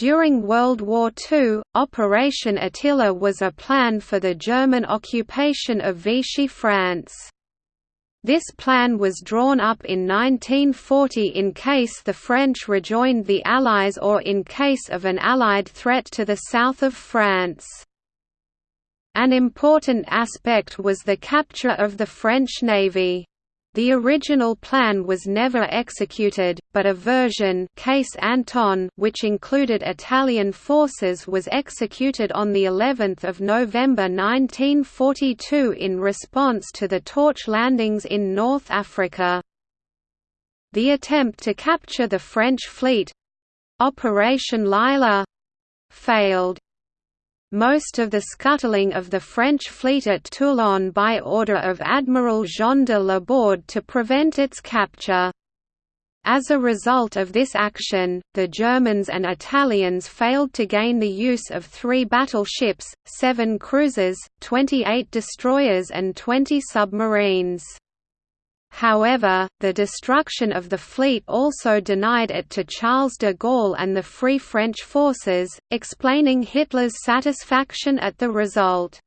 During World War II, Operation Attila was a plan for the German occupation of Vichy France. This plan was drawn up in 1940 in case the French rejoined the Allies or in case of an Allied threat to the south of France. An important aspect was the capture of the French Navy. The original plan was never executed, but a version Case Anton which included Italian forces was executed on the 11th of November 1942 in response to the torch landings in North Africa. The attempt to capture the French fleet—Operation Lilas failed. Most of the scuttling of the French fleet at Toulon by order of Admiral Jean de Laborde to prevent its capture. As a result of this action, the Germans and Italians failed to gain the use of three battleships, seven cruisers, 28 destroyers and 20 submarines. However, the destruction of the fleet also denied it to Charles de Gaulle and the Free French forces, explaining Hitler's satisfaction at the result.